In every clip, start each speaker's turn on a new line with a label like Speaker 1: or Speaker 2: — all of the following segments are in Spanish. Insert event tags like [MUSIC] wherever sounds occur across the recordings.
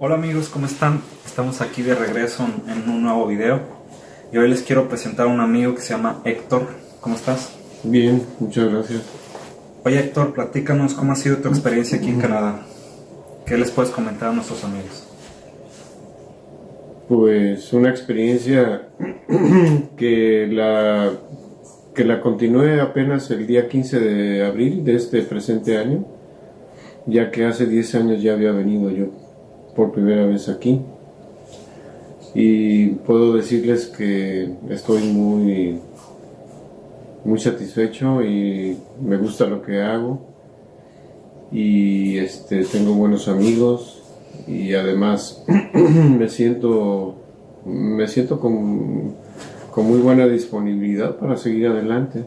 Speaker 1: Hola amigos, ¿cómo están? Estamos aquí de regreso en un nuevo video y hoy les quiero presentar a un amigo que se llama Héctor. ¿Cómo estás?
Speaker 2: Bien, muchas gracias.
Speaker 1: Oye Héctor, platícanos cómo ha sido tu experiencia aquí en Canadá. ¿Qué les puedes comentar a nuestros amigos?
Speaker 2: Pues una experiencia [CLEARS THROAT] que la que la continué apenas el día 15 de abril de este presente año, ya que hace 10 años ya había venido yo por primera vez aquí. Y puedo decirles que estoy muy, muy satisfecho y me gusta lo que hago. Y este, tengo buenos amigos y además [CLEARS THROAT] me siento, me siento con, con muy buena disponibilidad para seguir adelante.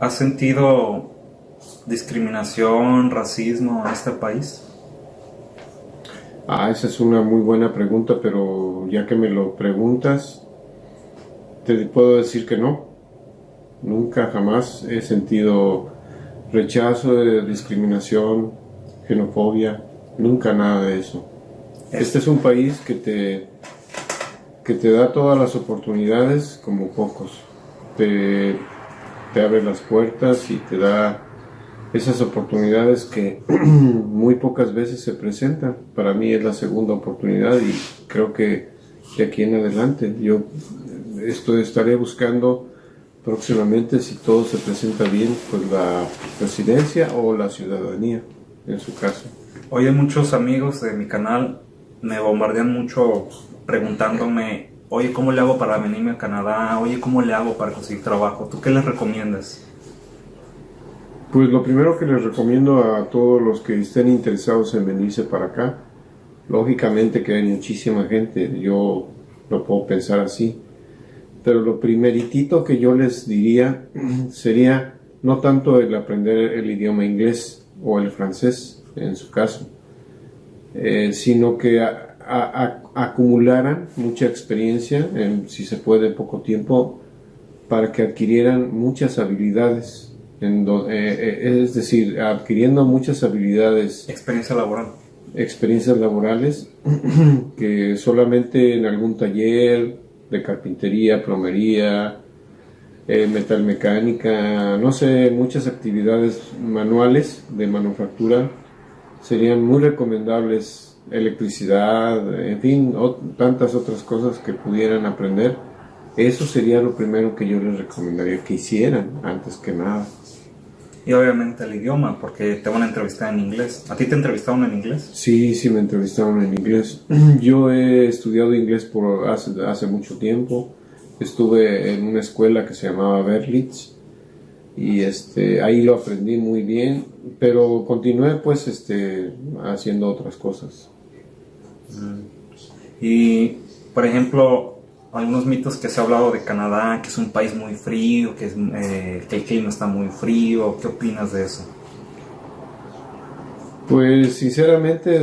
Speaker 1: ¿Has sentido discriminación, racismo en este país?
Speaker 2: Ah, esa es una muy buena pregunta, pero ya que me lo preguntas, te puedo decir que no. Nunca, jamás he sentido rechazo, discriminación, xenofobia, nunca nada de eso. Este es un país que te, que te da todas las oportunidades como pocos. Te, te abre las puertas y te da esas oportunidades que [CLEARS THROAT] muy pocas veces se presentan. Para mí es la segunda oportunidad y creo que de aquí en adelante yo esto estaré buscando próximamente si todo se presenta bien pues la residencia o la ciudadanía en su caso.
Speaker 1: Oye, muchos amigos de mi canal me bombardean mucho preguntándome, oye, ¿cómo le hago para venirme a Canadá? Oye, ¿cómo le hago para conseguir trabajo? ¿Tú qué les recomiendas?
Speaker 2: Pues lo primero que les recomiendo a todos los que estén interesados en venirse para acá, lógicamente que hay muchísima gente, yo lo puedo pensar así, pero lo primeritito que yo les diría [CLEARS THROAT] sería no tanto el aprender el idioma inglés o el francés en su caso, eh, sino que acumularan mucha experiencia, en, si se puede poco tiempo, para que adquirieran muchas habilidades eh, eh, es decir, adquiriendo muchas habilidades.
Speaker 1: Experiencia laboral.
Speaker 2: Experiencias laborales [CLEARS THROAT] que solamente en algún taller de carpintería, plomería, eh, metalmecánica, no sé, muchas actividades manuales de manufactura serían muy recomendables, electricidad, en fin, tantas otras cosas que pudieran aprender. Eso sería lo primero que yo les recomendaría que hicieran antes que nada
Speaker 1: y obviamente el idioma, porque te van a entrevistar en inglés. ¿A ti te entrevistaron en inglés?
Speaker 2: Sí, sí me entrevistaron en inglés. [CLEARS THROAT] Yo he estudiado inglés por hace, hace mucho tiempo. Estuve en una escuela que se llamaba Berlitz y este ahí lo aprendí muy bien, pero continué pues este haciendo otras cosas.
Speaker 1: Mm. Y por ejemplo, algunos mitos que se ha hablado de Canadá, que es un país muy frío, que, es, eh, que el clima está muy frío. ¿Qué opinas de eso?
Speaker 2: Pues sinceramente,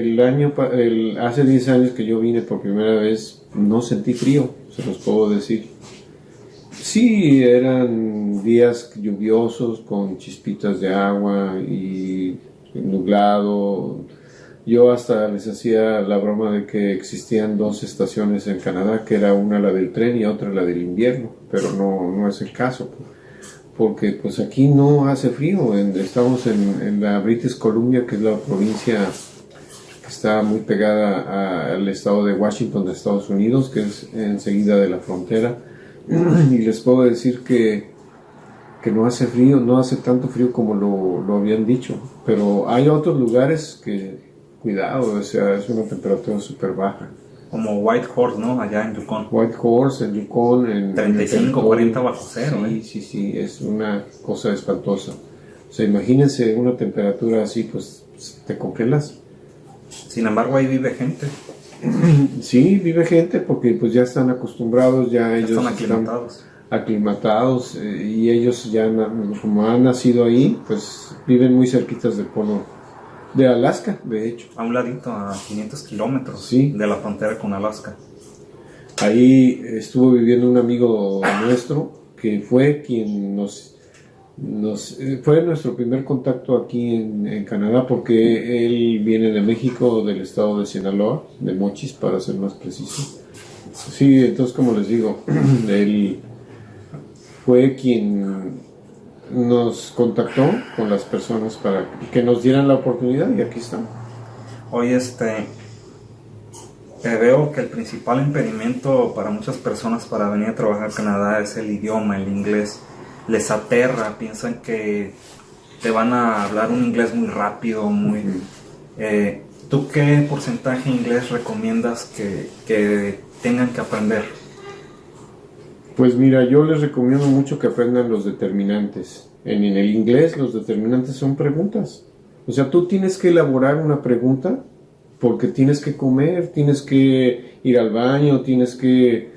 Speaker 2: el año, el, hace 10 años que yo vine por primera vez, no sentí frío, se los puedo decir. Sí, eran días lluviosos con chispitas de agua y nublado, yo hasta les hacía la broma de que existían dos estaciones en Canadá, que era una la del tren y otra la del invierno, pero no, no es el caso, porque pues aquí no hace frío, estamos en, la British Columbia, que es la provincia que está muy pegada al estado de Washington de Estados Unidos, que es enseguida de la frontera, [CLEARS THROAT] y les puedo decir que que no hace frío, no hace tanto frío como lo, lo habían dicho, pero hay otros lugares que cuidado, o sea, es una temperatura súper baja.
Speaker 1: Como White Horse, ¿no? Allá en Yukon.
Speaker 2: White Horse, en Yukon, en...
Speaker 1: 35, 40 bajo cero,
Speaker 2: Sí,
Speaker 1: ¿eh?
Speaker 2: sí, sí, es una cosa espantosa. O sea, imagínense una temperatura así, pues te congelas.
Speaker 1: Sin embargo, ahí vive gente.
Speaker 2: sí, vive gente porque pues ya están acostumbrados, ya, ellos
Speaker 1: están aclimatados.
Speaker 2: aclimatados eh, y ellos ya, como han nacido ahí, pues viven muy cerquitas del polo de Alaska, de hecho.
Speaker 1: A un ladito, a 500 kilómetros
Speaker 2: sí.
Speaker 1: de la frontera con Alaska.
Speaker 2: Ahí estuvo viviendo un amigo nuestro que fue quien nos, Nos, eh, fue nuestro primer contacto aquí en, en, Canadá porque él viene de México, del estado de Sinaloa, de Mochis para ser más preciso. Sí, entonces como les digo, [CLEARS THROAT] él fue quien nos contactó con las personas para que nos dieran la oportunidad y aquí están.
Speaker 1: Hoy este veo que el principal impedimento para muchas personas para venir a trabajar a Canadá es el idioma, el inglés les aterra, piensan que te van a hablar un inglés muy rápido, muy... Eh, ¿Tú qué porcentaje de inglés recomiendas que, que tengan que aprender?
Speaker 2: Pues mira, yo les recomiendo mucho que aprendan los determinantes. En, el inglés los determinantes son preguntas. O sea, tú tienes que elaborar una pregunta porque tienes que comer, tienes que ir al baño, tienes que...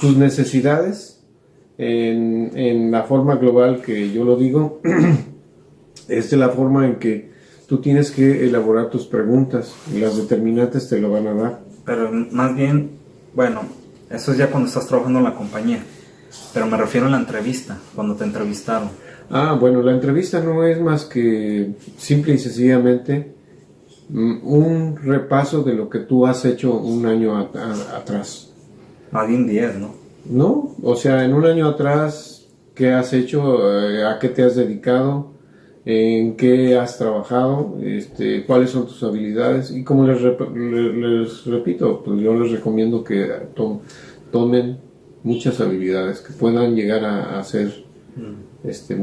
Speaker 2: tus necesidades en, en, la forma global que yo lo digo, [CLEARS THROAT] es de la forma en que tú tienes que elaborar tus preguntas y las determinantes te lo van a dar.
Speaker 1: Pero más bien, bueno, eso es ya cuando estás trabajando en la compañía, pero me refiero a la entrevista, cuando te entrevistaron.
Speaker 2: Ah, bueno, la entrevista no es más que simple y sencillamente mm, un repaso de lo que tú has hecho un año atrás.
Speaker 1: Más bien 10, ¿no?
Speaker 2: No, o sea, en un año atrás, ¿qué has hecho? Eh, ¿A qué te has dedicado? ¿En qué has trabajado? Este, ¿Cuáles son tus habilidades? Y como les, les repito, pues yo les recomiendo que tomen muchas habilidades, que puedan llegar a, hacer, mm. este,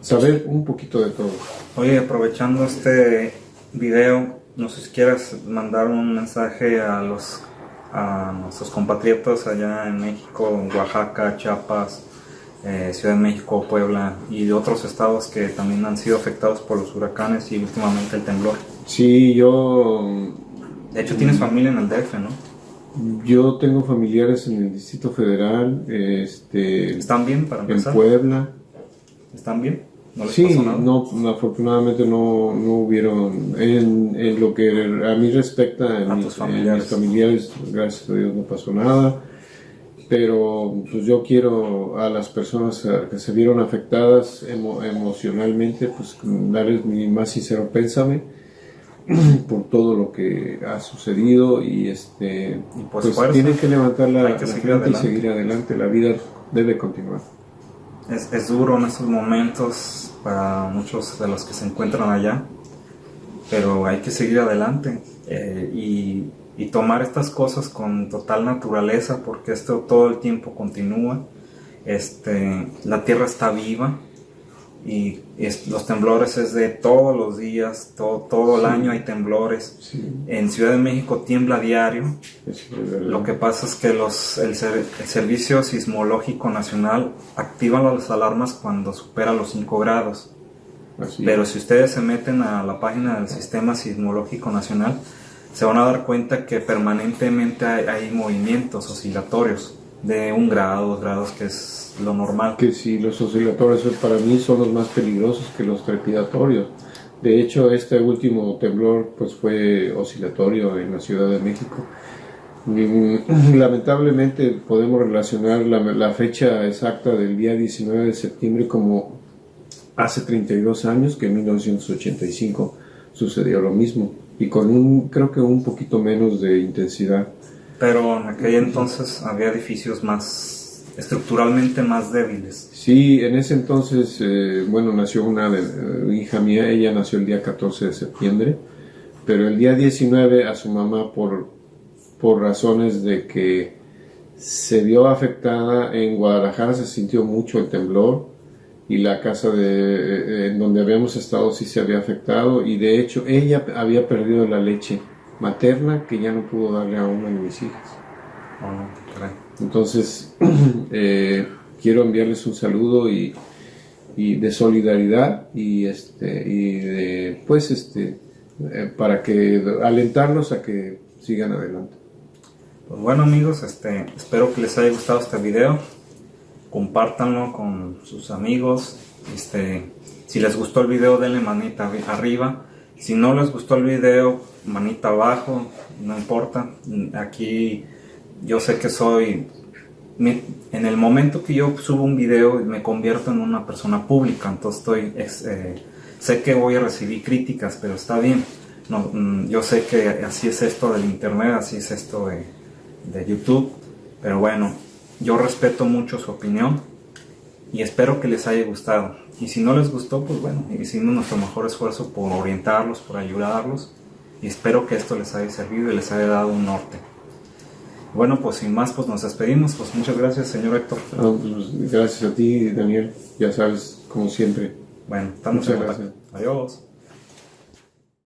Speaker 2: saber un poquito de todo.
Speaker 1: Oye, aprovechando este video, no sé si quieras mandar un mensaje a los a nuestros compatriotas allá en México, Oaxaca, Chiapas, eh, Ciudad de México, Puebla y de otros estados que también han sido afectados por los huracanes y últimamente el temblor.
Speaker 2: Sí, yo...
Speaker 1: De hecho tienes familia en el DF, ¿no?
Speaker 2: Yo tengo familiares en el Distrito Federal, este...
Speaker 1: ¿Están bien para empezar?
Speaker 2: En Puebla.
Speaker 1: ¿Están bien?
Speaker 2: ¿No sí, no, afortunadamente no, no hubieron, en, en, lo que a mí respecta, en, mis, familiares. familiares, gracias a Dios no pasó nada, pero pues yo quiero a las personas que se vieron afectadas emocionalmente, pues darles mi más sincero pésame [CLEARS THROAT] por todo lo que ha sucedido y este pues, tienen que levantar la, la frente y seguir adelante, la vida debe continuar.
Speaker 1: Es, es, duro en estos momentos para muchos de los que se encuentran allá, pero hay que seguir adelante eh, y, y, tomar estas cosas con total naturaleza porque esto todo el tiempo continúa. Este, la tierra está viva y los temblores es de todos los días, todo, todo el año hay temblores. En Ciudad de México tiembla diario. Lo que pasa es que los, el, Servicio Sismológico Nacional activa las alarmas cuando supera los 5 grados. Pero si ustedes se meten a la página del Sistema Sismológico Nacional, se van a dar cuenta que permanentemente hay, hay movimientos oscilatorios de un grado, dos grados, que es lo normal.
Speaker 2: Que sí, los oscilatorios para mí son los más peligrosos que los trepidatorios. De hecho, este último temblor pues fue oscilatorio en la Ciudad de México. Lamentablemente podemos relacionar la, la, fecha exacta del día 19 de septiembre como hace 32 años, que en 1985 sucedió lo mismo, y con un, creo que un poquito menos de intensidad.
Speaker 1: Pero en aquel entonces había edificios más estructuralmente más débiles.
Speaker 2: Sí, en ese entonces, eh, bueno, nació una de, hija mía, ella nació el día 14 de septiembre, pero el día 19 a su mamá por, por razones de que se vio afectada en Guadalajara, se sintió mucho el temblor y la casa de, eh, en donde habíamos estado sí se había afectado y de hecho ella había perdido la leche materna que ya no pudo darle a una de mis hijas.
Speaker 1: Ah,
Speaker 2: Entonces, [CLEARS THROAT] eh, quiero enviarles un saludo y, y, de solidaridad y, este, y de, pues, este, eh, para que alentarlos a que sigan adelante.
Speaker 1: Pues bueno amigos, este, espero que les haya gustado este video. Compártanlo con sus amigos. Este, si les gustó el video, denle manita arriba. Si no les gustó el video, manita abajo, no importa. Aquí yo sé que soy en el momento que yo subo un video me convierto en una persona pública, entonces estoy, eh, sé que voy a recibir críticas, pero está bien. Mm, yo sé que así es esto del internet, así es esto de YouTube, pero bueno, yo respeto mucho su opinión y espero que les haya gustado. Y si no les gustó, pues bueno, hicimos nuestro mejor esfuerzo por orientarlos, por ayudarlos y espero que esto les haya servido y les haya dado un norte. Bueno, pues sin más, pues nos despedimos. Pues muchas gracias, señor Héctor.
Speaker 2: Pues, gracias a ti, Daniel. Ya sabes, como siempre.
Speaker 1: Bueno, estamos
Speaker 2: muchas gracias.
Speaker 1: Adiós.